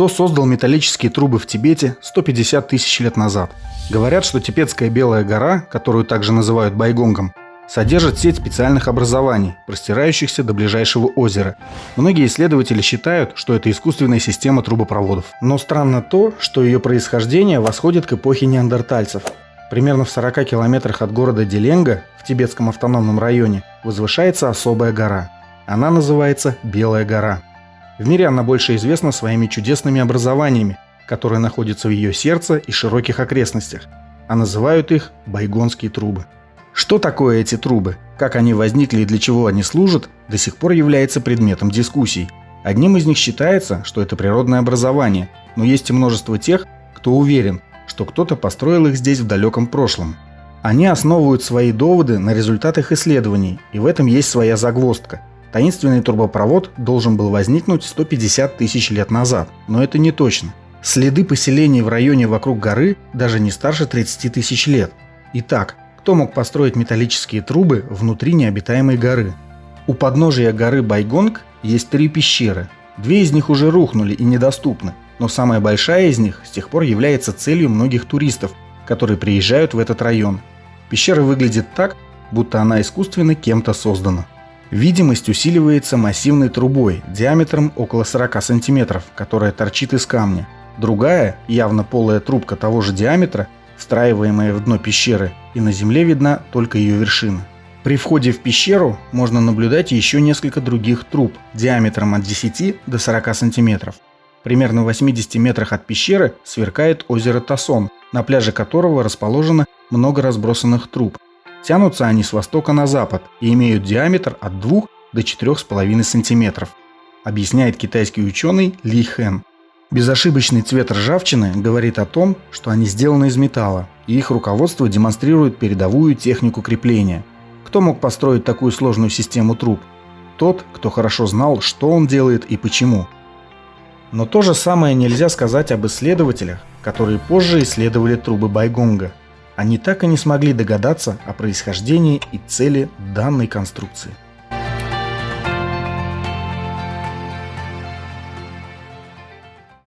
Кто создал металлические трубы в Тибете 150 тысяч лет назад? Говорят, что Тибетская Белая гора, которую также называют Байгонгом, содержит сеть специальных образований, простирающихся до ближайшего озера. Многие исследователи считают, что это искусственная система трубопроводов. Но странно то, что ее происхождение восходит к эпохе неандертальцев. Примерно в 40 километрах от города Деленга в Тибетском автономном районе возвышается особая гора. Она называется Белая гора. В мире она больше известна своими чудесными образованиями, которые находятся в ее сердце и широких окрестностях, а называют их байгонские трубы. Что такое эти трубы, как они возникли и для чего они служат, до сих пор является предметом дискуссий. Одним из них считается, что это природное образование, но есть и множество тех, кто уверен, что кто-то построил их здесь в далеком прошлом. Они основывают свои доводы на результатах исследований, и в этом есть своя загвоздка – Таинственный трубопровод должен был возникнуть 150 тысяч лет назад, но это не точно. Следы поселений в районе вокруг горы даже не старше 30 тысяч лет. Итак, кто мог построить металлические трубы внутри необитаемой горы? У подножия горы Байгонг есть три пещеры. Две из них уже рухнули и недоступны, но самая большая из них с тех пор является целью многих туристов, которые приезжают в этот район. Пещера выглядит так, будто она искусственно кем-то создана. Видимость усиливается массивной трубой диаметром около 40 см, которая торчит из камня. Другая, явно полая трубка того же диаметра, встраиваемая в дно пещеры, и на земле видна только ее вершина. При входе в пещеру можно наблюдать еще несколько других труб диаметром от 10 до 40 см. Примерно в 80 метрах от пещеры сверкает озеро Тасон, на пляже которого расположено много разбросанных труб, Тянутся они с востока на запад и имеют диаметр от 2 до 4,5 см, объясняет китайский ученый Ли Хэн. Безошибочный цвет ржавчины говорит о том, что они сделаны из металла, и их руководство демонстрирует передовую технику крепления. Кто мог построить такую сложную систему труб? Тот, кто хорошо знал, что он делает и почему. Но то же самое нельзя сказать об исследователях, которые позже исследовали трубы Байгонга – они так и не смогли догадаться о происхождении и цели данной конструкции.